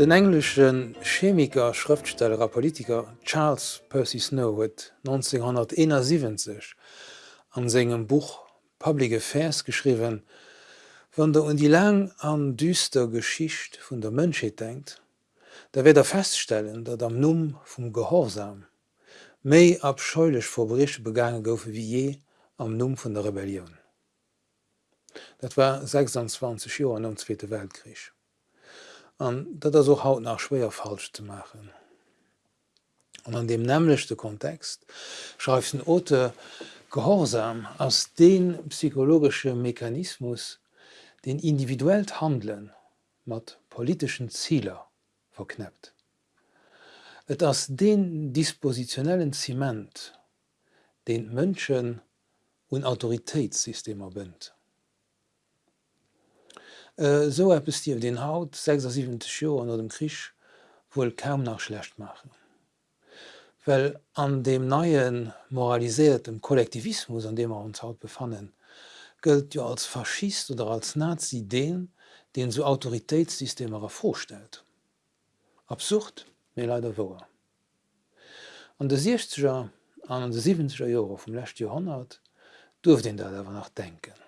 Den englischen Chemiker, Schriftsteller a Politiker Charles Percy Snow huet 1971 an segem Buch „Public Affairs geschriwen, wann der un die lang an düster Geschicht vun der Mënscheet denkt, da wird er feststellen, dat am Numm vum Gehorsam méi abscheulech Verbreche begangen goufe wie je am Numm vun der Rebellion. Dat war 26 Joer an dem Zweite Weltkrieg. Dat er so haut nach schwer falsch zu machen. Und an dem nämlichchte Kontext schreibt den Ote Gehorsam aus den psychologische Mechanismus, den individuell Handeln mat politischen Zieler verknappt. Et ass den dispositionellen Zement, den Mënschen un Autoritätssystemer bënnt. Äh, so es Dir den Haut 76 Jo an dem Krich wohl kaum nach schlecht machen. Well an dem neien moralisiertem Kollektivismus, an dem er uns haut befannen, gilt ja als Faschist oder als Nazi den, den so Autoritätssysteme vorstellt. Absurd mir leider wo. An der 60er an de 70er Jahre vom letzten Jahrhundert durft den da nach denken.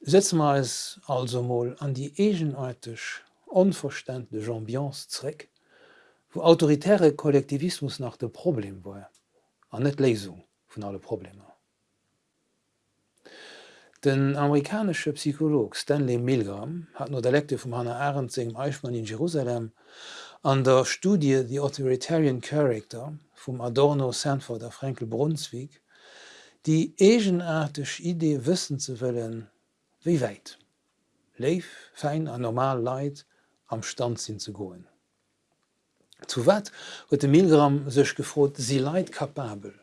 Setzen wir es also mal an die egenartig unverständliche Ambiance zurück, wo autoritäre Kollektivismus nach dem Problem war, an net Lesung von alle Probleme. Den amerikanische Psycholog Stanley Milgram hat no der Lekte vum Hannah Arendt segem Eichmann in Jerusalem an der Studie The Authoritarian Character vum Adorno Sanford der Frankel Brunswick die egenartig Idee wissen zu willen, wie weit. Leif fein an normal leid am Stand sinn ze goen. Zu wat huet de Milgram sech gefrot sie leid kapabel,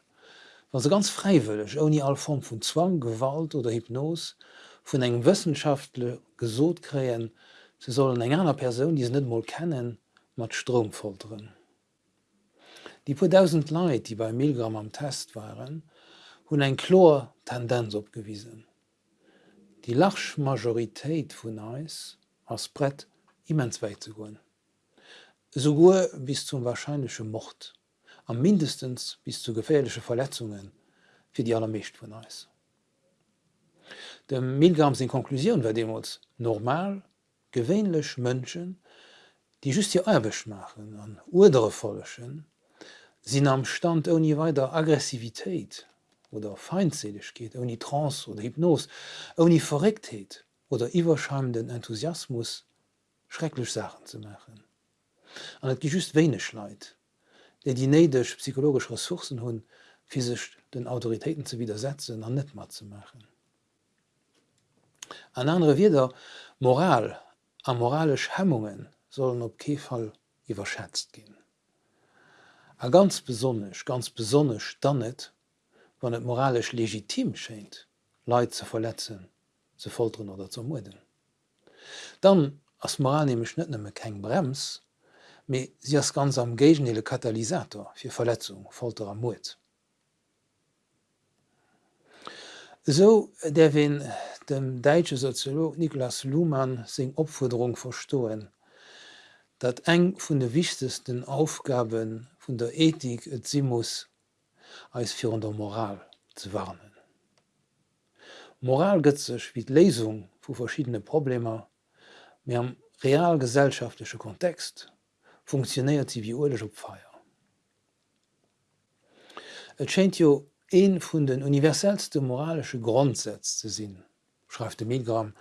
was se ganz freiwillig oni all Form vun Zwang, Gewalt oder Hypnos vun eng wissenschaftle gesot kreen ze sollen eng einer person die se net mal kennen, mat Strom folteren. Die puertausend leid die bei Milgram am Test waren, hunn eng Chlor Tendenz opgewiesen. Die Lachmajoritéit vun Eis ass Brett immens weit zu goen. Sogur bis zum wahrscheinliche Mord, am mindestens bis zu gefährliche Verletzungen fir die allermecht vun Eis. Dem Milgram sinn Konklusion war demos normal, gewéinlech Mënschen, die just hier erbech machen an urdere Follechen, sinn am Stand oni weiter Aggressivitéit oder feindselig geht, oni Trans oder Hypnos, oni Verrektheit oder iwwerscheinenden Enthusiasmus schrecklich Sachen zu machen. An het gi just wenig leid, der die nedech psychologisch Ressourcen hunn physisch den Autoritäten zu widersetzen an net mat zu machen. An andere wieder Moral a moralisch Hemmungen sollen op Kefall überschätzt gehen. A ganz besonnech ganz besonnech dann net, wann et moralisch legitim scheint, Leid zu verletzen, zu folteren oder zu muden. Dann ass moral moralnehme Schnëtnemme keng Brems, me sie as ganz am gegenele Katalysator fir Verletzung folterer Mut. So der wen dem deitsche Soziolog Nicholas Luhmann seg Opfuderung verstoen, dat eng vun de wichtigsten Aufgaben vun der Ethik et si muss als vir der Moral zu warnen. Moral gëtzech wie Lesung vu verschiedene Probleme, mir am realgesellschaftliche Kontext funktioniert sie wie urlech op feier. Et scheint jo een vun den universellste moralische Grundsätze zu sinn, schreibt de Milgram,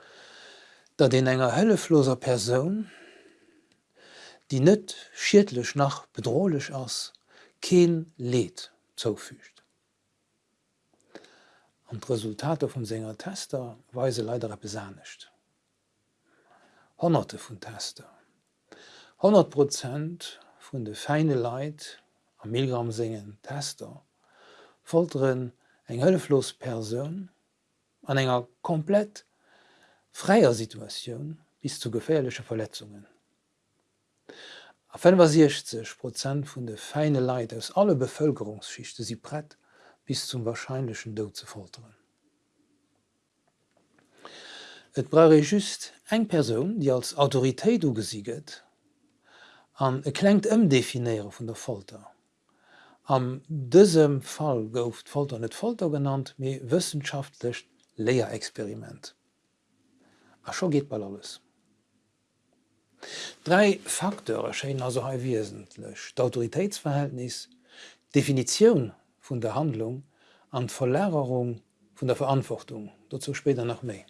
dat den enger höllefloser Person die net schiedlech nach bedrohlich ass kein Leid zufügt. Und Resultate vum Sänger Tester weise leider besanecht. Hunderte von Tester. 100 Prozent vun de feine Leid am Milgram singen Tester folteren eng hëlleflos Perun an enger komplett freier Situation bis zu gefährliche Verletzungen. A 65 Prozent vun de feine Leiit aus alle Bevölkerungsschichte sie brett bis zum wahrscheinlichen Do zu folteren. Et brauche just eng Person, die als Autoritéit ugesieget, an e klenkt ëmdefiniere vun der Folter. Am dësem Fall gouft Folter net Folter genannt méi wëssenschaftlecht Lehrexperiment. A scho geht ball alles. Drei Faktoren scheinen also ha wesentlich: d'Autoritätsverhältnis, Definition vun der Handlung an Verlärerung vun der Verantwortung, dazu später noch méi.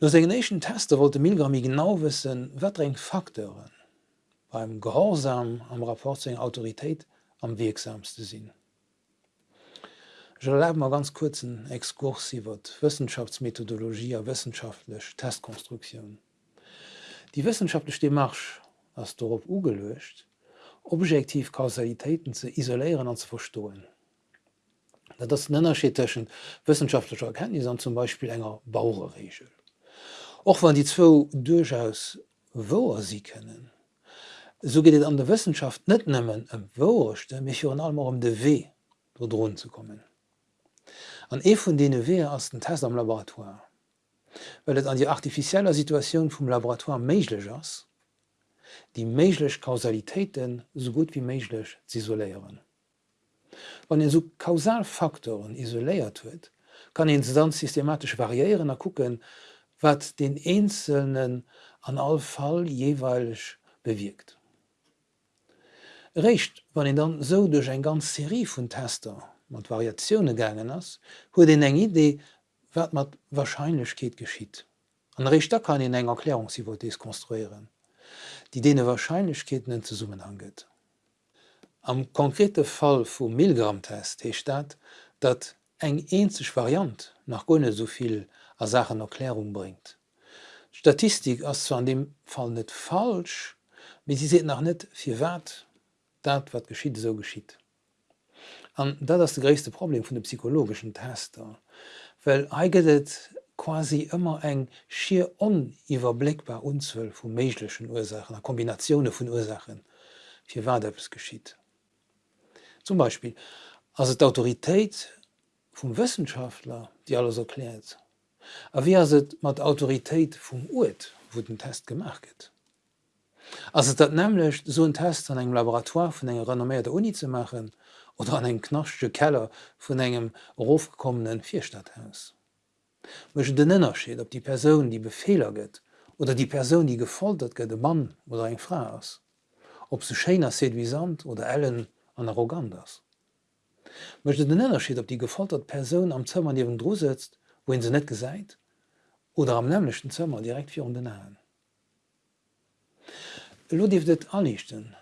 No segenation Tester wollte Milgrami genau wissen, wat eng Faktoren beim Gehorsam am rapport eng Autorität am wirksamste sinn. Je la mal ganz kurzen Exkursiw Wissenschaftsmethodologie a wissenschaftlich Testkonstruktion. Die wissenschaftliche Demarsch as darauf ugelöscht, objektiv Kausalitäten zu isolieren und zu verstohlen. Das nennerscheteschen wissenschaftlicher Erkenntnis an zum Beispiel enger Bauerregel. Auch wenn die zwei durchaus wo sie kennen, so geht es an der Wissenschaft nicht nimmen em Wochte mich an allem um de W drohen zu kommen. An e von denen W aus den Test am Laboratoire, Wellt an die artificieller Situationun vum Laboratoire méiglech ass, die méiglech Kausalitéiten so gut wie méiglech isoléieren. Wann en so Kausalfaktoren isoléiert huet, kann en se dann systematisch variieren a kucken, wat den einzelnen an all Fall jeweilig bewirkt. Recht wann en dann so duch eng ganz Serie vun Tester mat Variationune gangen ass, huet den eng Idee wat mat Wahrscheinlichkeit geschieht. An Richter kann in eng Erklärungshypothese konstruieren, die dee Wahrscheinlichkeiten zu summen angeht. Am konkrete Fall vum Milgrammtest hecht dat, dat eng enzech Variant nach gonne soviel a Sachen Erklärung bringt. Statistik ass zu an dem Fall net falsch, wie sie se nach net fir wat dat wat geschieht so geschieht. An dat das de gréste Problem vun de psychologischen Tester, Well eigenet quasi immer eng schier oniwwerblickbar unzwell vu meiglechen Ursachen, a Kombinationune vun Ursachen fir wadeppes geschieht. Zum Beispiel as d Autoritéit vum Wissenschaftler, die alles erklärt, a wie se mat Autoritéit vum Uet wo den Test gemacht. Also dat nämlich so ein Test an engem Laboratoire vun enger renommierte Uni zu machen oder an eng knaschsche Keller vun engem rofgekommenen Vierstadthaus. Mch den ënnerschiet, ob die Person, die Befehler gëtt oder die Person, die gefoltert gët de Mann oder eng Frau ass, ob se Schener Sand oder allen an arroganders. Mchte den ënnerschiet, ob die gefoltert Person am Zëmmer iwwen Dr setzt, wohin se net gesäit oder am nämlichlechten Zëmmer direkt vir den Nahen. Lo dief dit anlichten,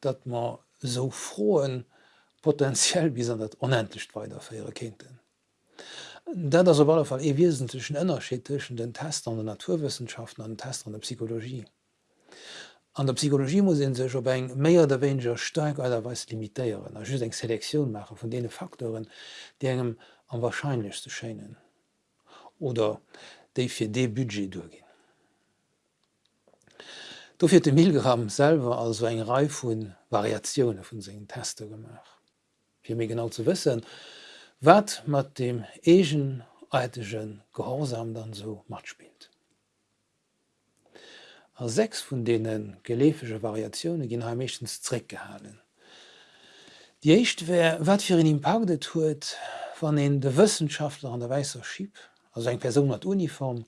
dat ma so froen potenziell bis an dat onendlicht weiter fir ihre Kindten. Dat as op alle Fall e wesentlichen ënnerschetischen den Test an der Naturwissenschaften an den Test an der Psychologie. An der Psychologie muss sech op eng méier der Wenger steig allerweis limitéieren, er eng Selektion mache von dee Faktoren, die engem am wahrscheinlichste scheinen oder déi fir de Budget durchgin. Do fir de Milgramm selber also eng Reif vun Variationune vun segen Tester gemach. Mé genau zu wissen, wat mat dem egen eitegen Gehorsam dann so mat spielt. A sechs vun denen gelefege Variationune ginn ha mechtens Zréck gehalen. Die echt wär wat fir in Impaktet huet, wann en de Wissenschaftler an der Weißer schieb, as eng Per mat Uniform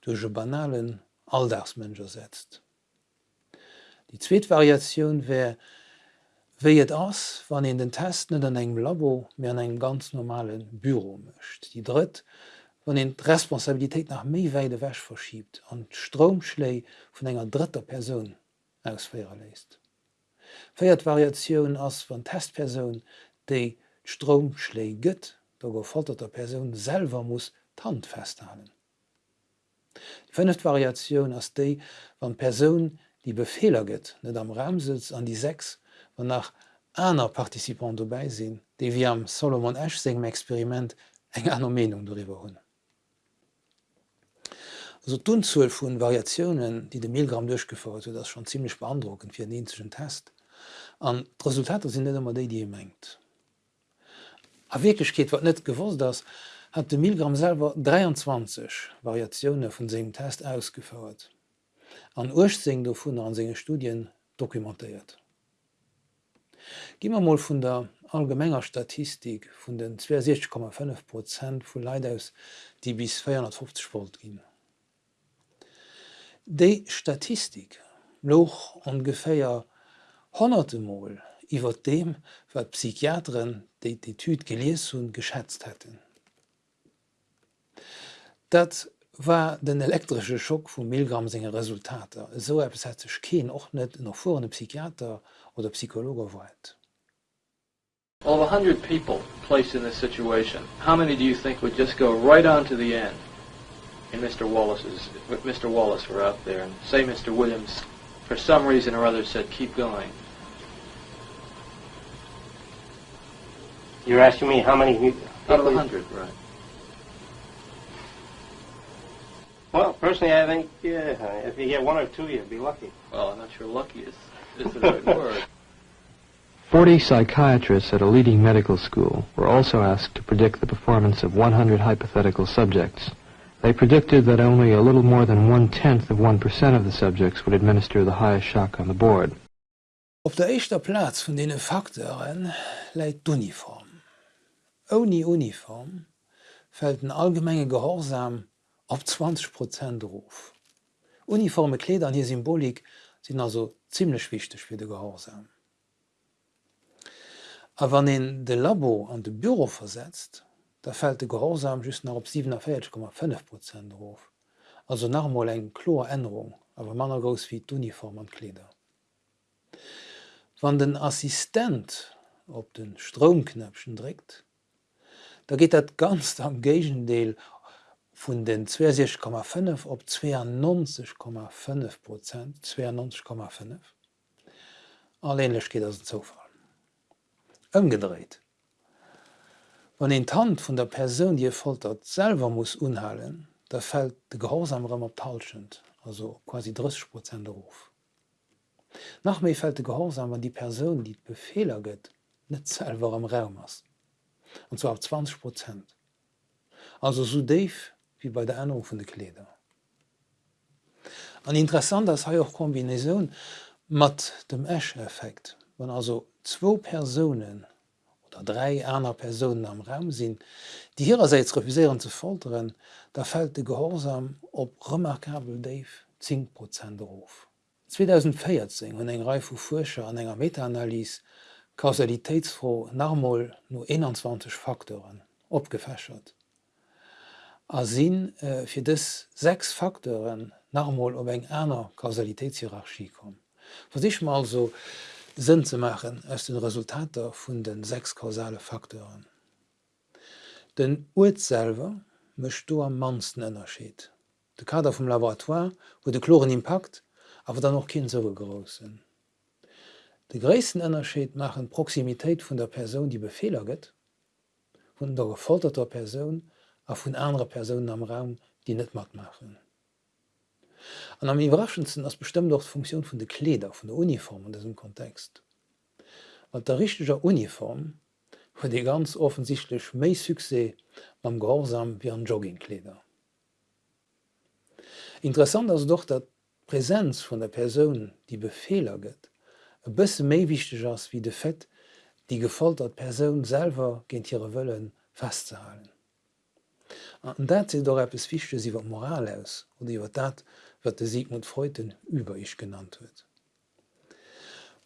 duche banalen Alldagsmënger setzt. Die Zzweetvariatioun wär Wéiet ass, wann en den Test net an engem Labo mé an eng ganz normalen Büro mëcht. Die dëtt, wann en d'Responsabiltäit nach méi weide wäch verschiebt an d'Stromschléi vun enger dritter Persoun ausféer leist. Féiert Variatioun ass wann Testpersoun déi d'Stromschléi gëtt, do gefolterter Persoun selver muss Tant festhalen. Fënnet Variatioun ass déi wann Persoun, die Befehler gëtt, net am Ramsitz an die sechs an nach einer Partizipant dobäi sinn, déi wie am Solomon Ash segem Experiment eng aner Menung darüber hunn. So dunzuuel vun Variationen, die de Milgramm durchgefordert huet, das schon ziemlich beandruckend fir denschen Test. An Resultate sind net immer déi die menggt. A wirklich geht wat net gewusst, das, hat de Milgramm selber 23 Variationen vun segem Test ausgefordert. An Urzing do vun an sege Studien dokumentiert. Gimmer mal vun der allgemmenger Statistik vun den 26,5 Prozent vu Leiideus, die bis 450 Volt ginn. Dei Statistik loch ongeféier honnerte Mol iwwer dem wat Psychiatren déi d'Etyd gelees hun geschätzt hätten. Dat war den elektrsche Schock vum Millgramm senger Resultater. So sech keen och net noch vor Psychiater oder Psychologer weit. Of 100 people placed in this situation, how many do you think would just go right on to the end? And Mr. Wallace's, Mr. Wallace were out there, and say Mr. Williams, for some reason or other, said, keep going. You're asking me how many... Out of a hundred, right. Well, personally, I think yeah, if you get one or two, you'd be lucky. Well, I'm not sure lucky is, is the right word. 40 psychiatrists at a leading medical school were also asked to predict the performance of 100 hypothetical subjects. They predicted that only a little more than one-tenth of 1% of the subjects would administer the highest shock on the board. Op der echter Platz von denen Faktoren leiit d'Uniform. Oni Uniform fällt den allgemmenge Gehorsam ab 20 Prozent Ruf. Uniforme Kleder an hier Symbolik sind also ziemlich wichtig für de Gehorsam. A wann en de Labo an de Büro versetzt, da fällt de Gehorsam just nach op 7,5 Prozent Ruf, also nachmal eng Chloränderung, aber manner gos wie d'Uniform an Kleder. Wann den Assistent op den Stromknöpschen drégt, da geht dat ganz am Gegendeel vun den 20,5 op 92,5 Prozent 92,5. Allänlech geht as zofall ëmgedreht. Wann en Tant vun der Perun die foltert selber muss unhalen, da fällt de gehorsamremmer talschend, also quasi 30 Prozent ruf. Nach méi fällt de Gehorsam an die Person, die d Befehler gëtt, net selber am Raum ass. Und zwar auf 20 Prozent. Also so deif wie bei der Änderung von de Kleder. An interessant ass ha auch Kombinaison mat dem Asheffekt, wann also zwo Personen oder drei einer Personen am Raum sinn, die ihrerseits refuséieren zu folteren, da fällt de Gehorsam op remarkabel Dave 10 Prozent auf. 2014 hun eng Reif vu Fuscher an enger Metaanalyse Kausalitätsfro Narmoll no 21 Faktoren opgefäschert. A sinn äh, fir des sechs Faktoren normal op eng einer Kausalitätshierarchie kom. Was ich mal so Sinn zu machen aus den Resultater vun den sechs kausale Faktoren. Den Urselver mecht du am mansten ënnerschiet. De Kader vom Laboratoire wo de chloren Impakt aber dann noch kind so großen. De ggréessten ënnerscheet machen Proximitéit vun der Person, die Befehler gëtt, vun der gefolterter Person a vun andere Personen am Raum, die net mat machen. An am iwraschendsten ass bestimmt doch Funktion vun de Kleder vun der Uniform in diesem Kontext. Wat der richtiger Uniform huet de ganz offensichtlich méi Suse mam Gehorsam wie an Joggingkleder. Interessant ass doch dat Präsenz vun der Person, die Befehler gëtt, e bësse méi wichtig ass wie de Fett, die gefoltert Person selber géint ihre Wëllen festzehalen. An dat se doch es fichte iwwer Moral aus oder iwwer dat, wat de Sigmund Freuden über ich genannt huet.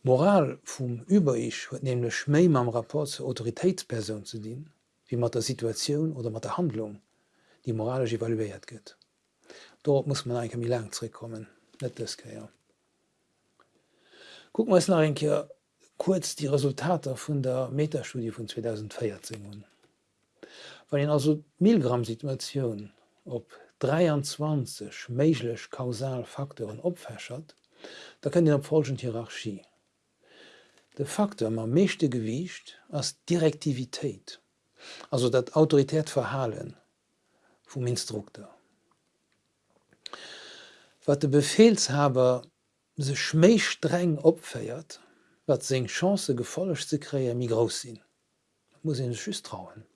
Moral vum Überich huet nämlich schméi am rapport zur Autoritätsperson zu dienen, wie mat der Situation oder mat der Handlung, die moralisch evaluiert gëtt. Dort muss man ein lang zurückkommen net ja. Guck mal nach ein kurz die Resultate vun der Metastudie von 2014. Weil also Millgramm Situation op 23 méiglech Kausalfaktoren opfäschert, da kann den op folgend Hierarchie. De Faktor ma meeschte gewiicht ass Direktivitéit, also Autorität verhalen vum Instruktor. Wat de Befehlshaber se schméich streng opféiert, wat seg Chance gefollegcht ze kreier mi groß sinn. muss en schüss trauen.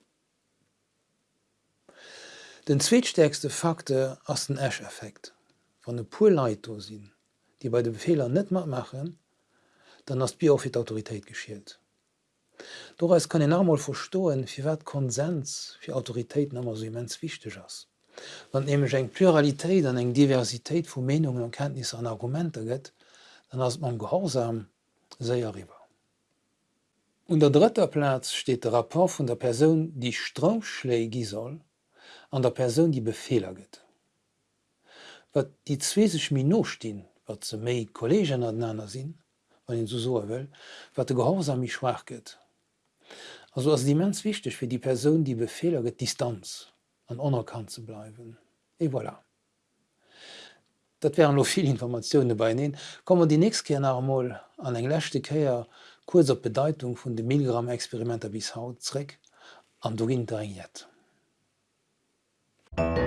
Den zweetstärkste Fakte ass den Asheffekt van de Poleito sinn, die bei de Befehler net mat machen, dann ass Bi fir d'Autoritéit geschielt. Doreis kann en normal verstoen, fir wat Konsens fir Autoritéiten ammer so immens wichteg ass. Wann emech eng Pluralitéit an eng Diversitéit vu Menungen an Kenntnis an Argumente gëtt, dann ass man gehorsam séier riwer. Und der dritter Platz steht der rapport vun der Person, die Stromschlägi soll, an der Person, die Befehler gëtt. Wat die zweesech Min nostin, wat ze méi Kolleggen annner sinn, wann so so will, wat de gehorsam mich schwach gëtt. Also ass diemens wichtig fir die Person, die Befehler gët Distanz an onerkannt ze bleiwen. E voilà. Dat wären noch viel Informationen bei ihnen. Kommmer die nächste Kernarmoll an englächte Käier kurzer Bedeutung vun de Millgramm-Experimenter bis hautreck an do Internet. Thank you.